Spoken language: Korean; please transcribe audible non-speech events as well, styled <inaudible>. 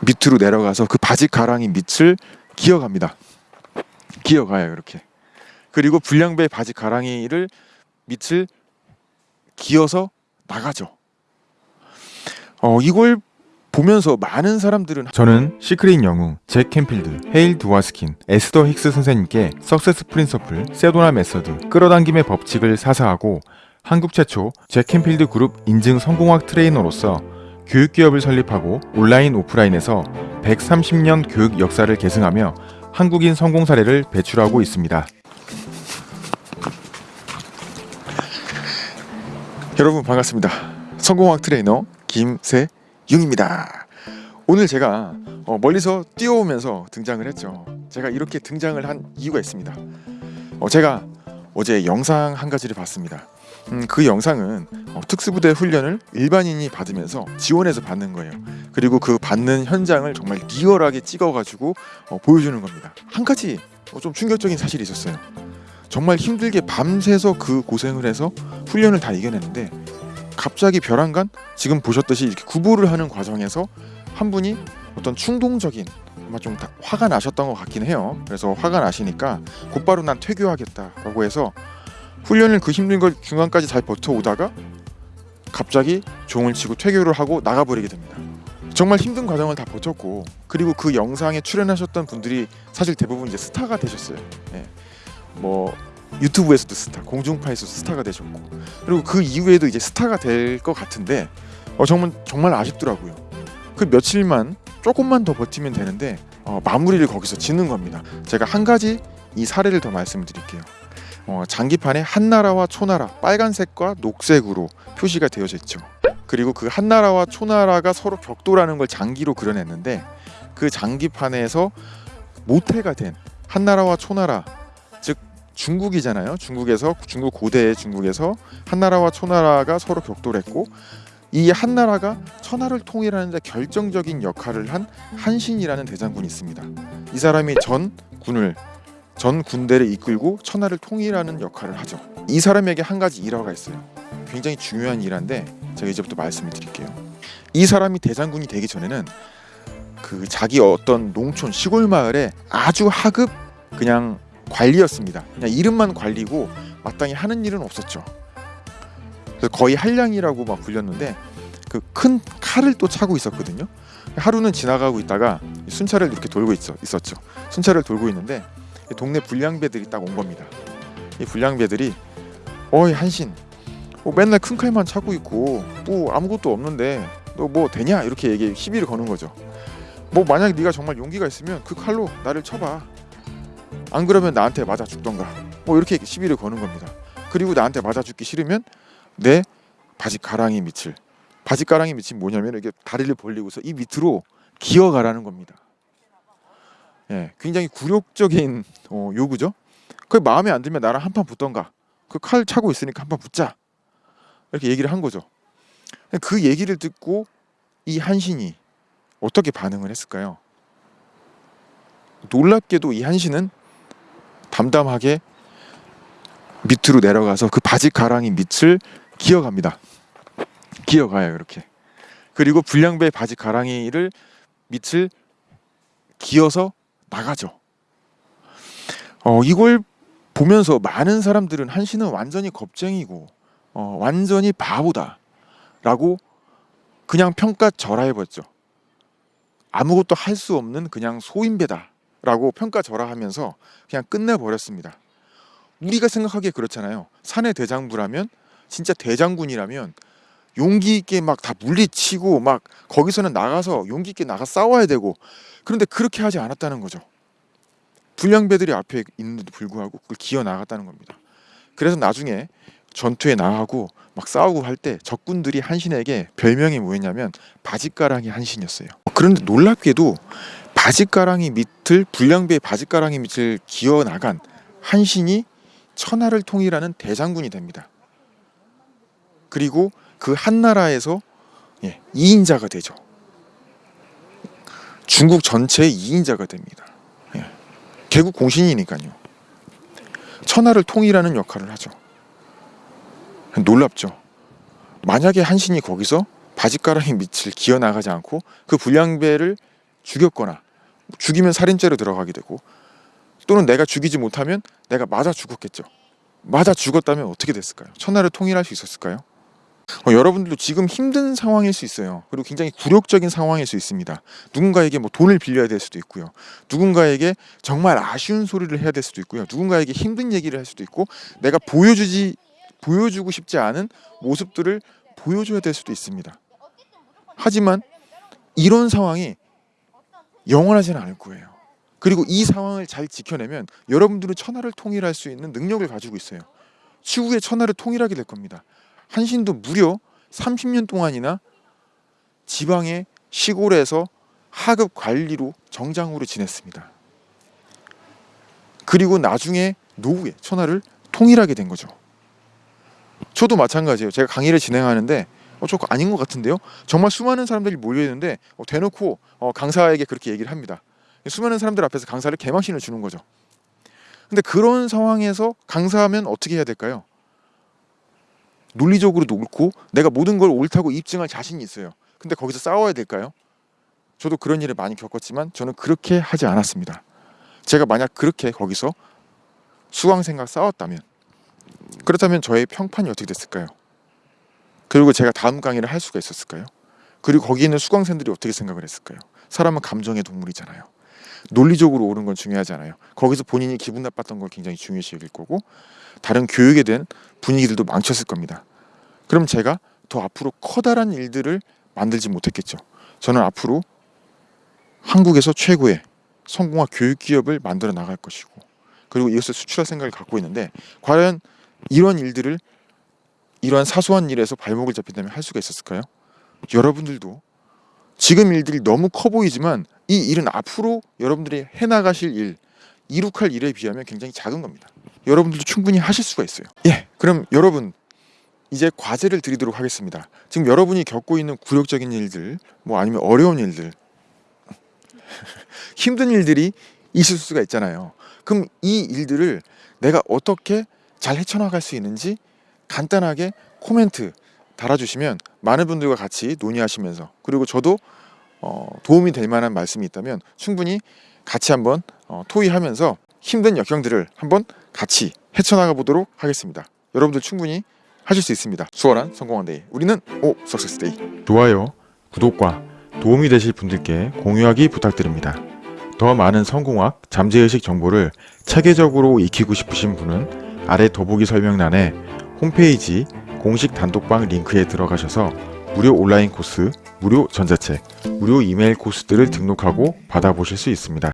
밑으로 내려가서 그 바지 가랑이 밑을 기어갑니다. 기어가요 이렇게. 그리고 불량배 바지 가랑이를 밑을 기어서 나가죠. 어 이걸 보면서 많은 사람들은 저는 Secret 영웅, 잭 캔필드, 헤일 도스킨, 에스더 힉스 선생님께 Success Principle, Sedona Method, 끌어당김의 법칙을 사사하고 한국 최초 잭 캔필드 그룹 인증 성공학 트레이너로서 교육기업을 설립하고 온라인 오프라인에서 130년 교육 역사를 계승하며 한국인 성공 사례를 배출하고 있습니다. 여러분 반갑습니다. 성공학 트레이너 김세윤입니다. 오늘 제가 어, 멀리서 뛰어오면서 등장을 했죠. 제가 이렇게 등장을 한 이유가 있습니다. 어, 제가 어제 영상 한 가지를 봤습니다. 음, 그 영상은 어, 특수부대 훈련을 일반인이 받으면서 지원해서 받는 거예요. 그리고 그 받는 현장을 정말 리얼하게 찍어가지고 어, 보여주는 겁니다. 한 가지 어, 좀 충격적인 사실이 있었어요. 정말 힘들게 밤새서 그 고생을 해서 훈련을 다 이겨냈는데 갑자기 벼랑간 지금 보셨듯이 이렇게 구보를 하는 과정에서 한 분이 어떤 충동적인 아마 좀 다- 화가 나셨던 것 같긴 해요. 그래서 화가 나시니까 곧바로 난 퇴교하겠다라고 해서 훈련을 그 힘든 걸 중간까지 잘 버텨오다가 갑자기 종을 치고 퇴교를 하고 나가버리게 됩니다. 정말 힘든 과정을 다 버텼고 그리고 그 영상에 출연하셨던 분들이 사실 대부분 이제 스타가 되셨어요. 예. 뭐 유튜브에서도 스타, 공중파에서도 스타가 되셨고 그리고 그 이후에도 이제 스타가 될 것 같은데 어, 정말 정말 아쉽더라고요. 그 며칠만 조금만 더 버티면 되는데 어, 마무리를 거기서 짓는 겁니다. 제가 한 가지 이 사례를 더 말씀드릴게요. 어, 장기판에 한나라와 초나라 빨간색과 녹색으로 표시가 되어져 있죠. 그리고 그 한나라와 초나라가 서로 격돌하는 걸 장기로 그려냈는데 그 장기판에서 모태가 된 한나라와 초나라 즉 중국이잖아요. 중국에서 중국 고대의 중국에서 한나라와 초나라가 서로 격돌했고 이 한나라가 천하를 통일하는 데 결정적인 역할을 한 한신이라는 대장군이 있습니다. 이 사람이 전 군을 전 군대를 이끌고 천하를 통일하는 역할을 하죠. 이 사람에게 한 가지 일화가 있어요. 굉장히 중요한 일화인데 제가 이제부터 말씀을 드릴게요. 이 사람이 대장군이 되기 전에는 그 자기 어떤 농촌 시골 마을에 아주 하급 그냥 관리였습니다. 그냥 이름만 관리고 마땅히 하는 일은 없었죠. 거의 한량이라고 막 불렸는데 그 큰 칼을 또 차고 있었거든요. 하루는 지나가고 있다가 순찰을 이렇게 돌고 있었죠. 순찰을 돌고 있는데 동네 불량배들이 딱 온 겁니다. 이 불량배들이 어이 한신, 뭐 맨날 큰 칼만 차고 있고 뭐 아무것도 없는데 너 뭐 되냐 이렇게 얘기 시비를 거는 거죠. 뭐 만약 네가 정말 용기가 있으면 그 칼로 나를 쳐봐. 안 그러면 나한테 맞아 죽던가. 뭐 이렇게 시비를 거는 겁니다. 그리고 나한테 맞아 죽기 싫으면 내 바지 가랑이 밑을 바지 가랑이 밑이 뭐냐면 이게 다리를 벌리고서 이 밑으로 기어가라는 겁니다. 예, 굉장히 굴욕적인 어, 요구죠. 그 마음에 안 들면 나랑 한 판 붙던가. 그 칼 차고 있으니까 한 판 붙자. 이렇게 얘기를 한 거죠. 그 얘기를 듣고 이 한신이 어떻게 반응을 했을까요? 놀랍게도 이 한신은 담담하게 밑으로 내려가서 그 바지 가랑이 밑을 기어갑니다. 기어가요 이렇게. 그리고 불량배 바지 가랑이를 밑을 기어서 나가죠. 어 이걸 보면서 많은 사람들은 한신은 완전히 겁쟁이고 어, 완전히 바보다 라고 그냥 평가절하해버렸죠. 아무것도 할 수 없는 그냥 소인배다 라고 평가절하하면서 그냥 끝내버렸습니다. 우리가 생각하기에 그렇잖아요. 산의 대장부라면 진짜 대장군이라면 용기 있게 막 다 물리치고 막 거기서는 나가서 용기 있게 나가 싸워야 되고 그런데 그렇게 하지 않았다는 거죠. 불량배들이 앞에 있는데도 불구하고 그걸 기어 나갔다는 겁니다. 그래서 나중에 전투에 나가고 막 싸우고 할 때 적군들이 한신에게 별명이 뭐였냐면 바지가랑이 한신이었어요. 그런데 놀랍게도 바지가랑이 밑을 불량배의 바지가랑이 밑을 기어 나간 한신이 천하를 통일하는 대장군이 됩니다. 그리고 그 한 나라에서 예, 2인자가 되죠. 중국 전체의 2인자가 됩니다. 예, 개국 공신이니까요. 천하를 통일하는 역할을 하죠. 놀랍죠. 만약에 한신이 거기서 바지가랑이 밑을 기어 나가지 않고 그 불량배를 죽였거나 죽이면 살인죄로 들어가게 되고 또는 내가 죽이지 못하면 내가 맞아 죽었겠죠. 맞아 죽었다면 어떻게 됐을까요? 천하를 통일할 수 있었을까요? 어, 여러분들도 지금 힘든 상황일 수 있어요. 그리고 굉장히 굴욕적인 상황일 수 있습니다. 누군가에게 뭐 돈을 빌려야 될 수도 있고요. 누군가에게 정말 아쉬운 소리를 해야 될 수도 있고요. 누군가에게 힘든 얘기를 할 수도 있고 내가 보여주지 보여주고 싶지 않은 모습들을 보여줘야 될 수도 있습니다. 하지만 이런 상황이 영원하지는 않을 거예요. 그리고 이 상황을 잘 지켜내면 여러분들은 천하를 통일할 수 있는 능력을 가지고 있어요. 추후에 천하를 통일하게 될 겁니다. 한신도 무려 30년 동안이나 지방의 시골에서 하급 관리로 정장으로 지냈습니다. 그리고 나중에 노후에 천하를 통일하게 된 거죠. 저도 마찬가지예요. 제가 강의를 진행하는데 어, 저 아닌 것 같은데요. 정말 수많은 사람들이 몰려 있는데 어, 대놓고 어, 강사에게 그렇게 얘기를 합니다. 수많은 사람들 앞에서 강사를 개망신을 주는 거죠. 근데 그런 상황에서 강사하면 어떻게 해야 될까요? 논리적으로 옳고 내가 모든 걸 옳다고 입증할 자신이 있어요. 근데 거기서 싸워야 될까요? 저도 그런 일을 많이 겪었지만 저는 그렇게 하지 않았습니다. 제가 만약 그렇게 거기서 수강생과 싸웠다면 그렇다면 저의 평판이 어떻게 됐을까요? 그리고 제가 다음 강의를 할 수가 있었을까요? 그리고 거기 있는 수강생들이 어떻게 생각을 했을까요? 사람은 감정의 동물이잖아요. 논리적으로 옳은 건 중요하지 않아요. 거기서 본인이 기분 나빴던 걸 굉장히 중요시 여길 거고 다른 교육에 대한 분위기들도 망쳤을 겁니다. 그럼 제가 더 앞으로 커다란 일들을 만들지 못했겠죠. 저는 앞으로 한국에서 최고의 성공학 교육 기업을 만들어 나갈 것이고 그리고 이것을 수출할 생각을 갖고 있는데 과연 이런 일들을 이러한 사소한 일에서 발목을 잡힌다면 할 수가 있었을까요? 여러분들도 지금 일들이 너무 커 보이지만 이 일은 앞으로 여러분들이 해나가실 일, 이룩할 일에 비하면 굉장히 작은 겁니다. 여러분들도 충분히 하실 수가 있어요. 예, 그럼 여러분 이제 과제를 드리도록 하겠습니다. 지금 여러분이 겪고 있는 굴욕적인 일들, 뭐 아니면 어려운 일들, <laughs> 힘든 일들이 있을 수가 있잖아요. 그럼 이 일들을 내가 어떻게 잘 헤쳐나갈 수 있는지 간단하게 코멘트 달아주시면 많은 분들과 같이 논의하시면서 그리고 저도 어, 도움이 될 만한 말씀이 있다면 충분히 같이 한번 어, 토의하면서 힘든 역경들을 한번 같이 헤쳐나가 보도록 하겠습니다. 여러분들 충분히 하실 수 있습니다. 수월한 성공한 day. 우리는 오 success day. 좋아요, 구독과 도움이 되실 분들께 공유하기 부탁드립니다. 더 많은 성공학, 잠재의식 정보를 체계적으로 익히고 싶으신 분은 아래 더보기 설명란에 홈페이지 공식 단톡방 링크에 들어가셔서 무료 온라인 코스, 무료 전자책, 무료 이메일 코스들을 등록하고 받아보실 수 있습니다.